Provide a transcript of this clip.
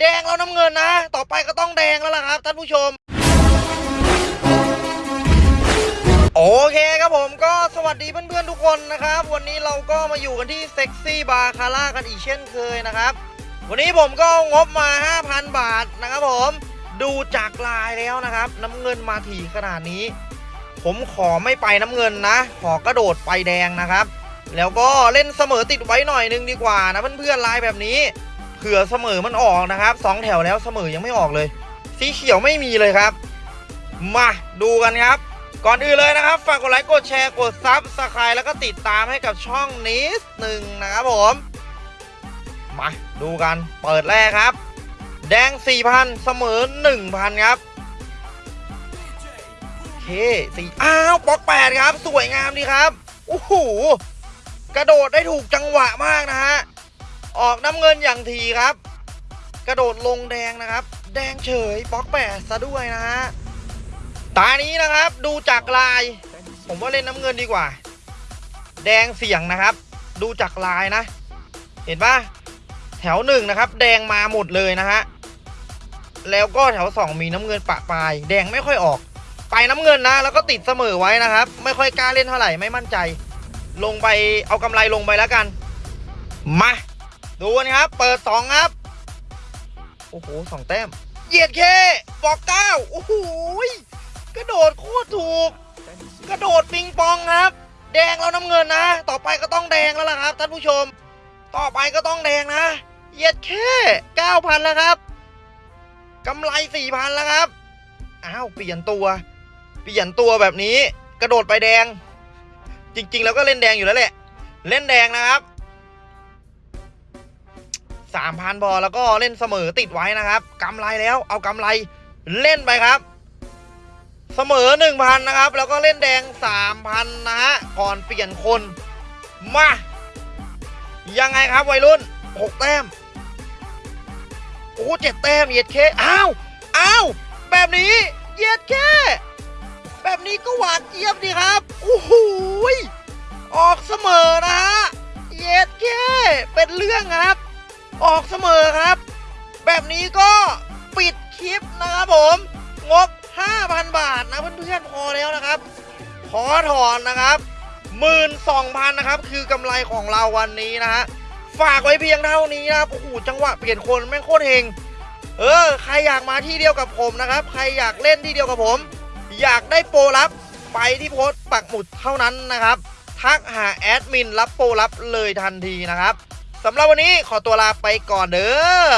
แดงแล้วน้ำเงินนะ ต่อไปก็ต้องแดงแล้วล่ะครับ ท่านผู้ชม โอเคครับผมก็สวัสดีเพื่อนๆทุกคนนะครับ วันนี้เราก็มาอยู่กันที่เซ็กซี่บาคาร่ากันอีกเช่นเคยนะครับ วันนี้ผมก็งบมา 5,000 บาทนะครับผม ดูจากลายแล้วนะครับ น้ำเงินมาถี่ขนาดนี้ ผมขอไม่ไปน้ำเงินนะ ขอกระโดดไปแดงนะครับ แล้วก็เล่นเสมอติดไว้หน่อยนึงดีกว่านะเพื่อนๆลายแบบนี้ เผื่อเสมอมันออกนะครับสองแถวแล้วเสมอยังไม่ออกเลย สีเขียวไม่มีเลยครับ มาดูกันครับ ก่อนอื่นเลยนะครับ ฝากกดไลค์กดแชร์กด subscribe แล้วก็ติดตามให้กับช่องนี้หนึ่งนะครับผมมาดูกันเปิดแรกครับ แดง 4,000 เสมอ 1,000 ครับเคสี่อ้าวปอกแปดครับ สวยงามดีครับโอ้โหกระโดดได้ถูกจังหวะมากนะฮะ ออกน้ำเงินอย่างทีครับ กระโดดลงแดงนะครับ แดงเฉยบล็อกแปดซะด้วยนะฮะตานี้นะครับดูจากลาย ผมว่าเล่นน้ำเงินดีกว่า แดงเสี่ยงนะครับ ดูจากลายนะ เห็นปะแถวหนึ่งนะครับ แดงมาหมดเลยนะฮะแล้วก็แถวสองมีน้ำเงินปะปลาย แดงไม่ค่อยออกไปน้ำเงินนะ แล้วก็ติดเสมอไว้นะครับ ไม่ค่อยกล้าเล่นเท่าไหร่ไม่มั่นใจ ลงไปเอากำไรลงไปแล้วกัน มา ดูกันครับ เปิดสองครับ โอ้โหสองแต้ม เหยียดเคบอกเก้าโอ้โหกระโดดโคตรถูก กระโดดปิงปองครับ แดงแล้วน้ำเงินนะ ต่อไปก็ต้องแดงแล้วล่ะครับท่านผู้ชม ต่อไปก็ต้องแดงนะ เหยียดแค่เก้าพันแล้วครับกำไรสี่พันแล้วครับ อ้าวเปลี่ยนตัว เปลี่ยนตัวแบบนี้ กระโดดไปแดง จริง ๆ แล้วก็เล่นแดงอยู่แล้วแหละ เล่นแดงนะครับ สามพันพอแล้วก็เล่นเสมอติดไว้นะครับกำไรแล้วเอากำไรเล่นไปครับ เสมอหนึ่งพันนะครับ แล้วก็เล่นแดงสามพันนะฮะก่อนเปลี่ยนคนมา ยังไงครับวัยรุ่นหกแต้ม โอ้เจ็ดแต้มเยียดเคอ้าวอ้าวแบบนี้เยียดแค่แบบนี้ก็หวานเจี๊ยบดีครับโอ้โหออกเสมอนะฮะเยียดแค่เป็นเรื่องครับ ออกเสมอครับ แบบนี้ก็ปิดคลิปนะครับผม งบ 5,000 บาทนะเพื่อนๆพอแล้วนะครับ ขอถอนนะครับ12,000นะครับ คือกำไรของเราวันนี้นะฮะฝากไว้เพียงเท่านี้นะครับโอ้โหจังหวะเปลี่ยนคนแม่งโคตรเฮงเออ ใครอยากมาที่เดียวกับผมนะครับ ใครอยากเล่นที่เดียวกับผม อยากได้โปรลับ ไปที่โพสต์ปักหมุดเท่านั้นนะครับ ทักหาแอดมินรับโปรลับเลยทันทีนะครับ สำหรับวันนี้ขอตัวลาไปก่อนเด้อ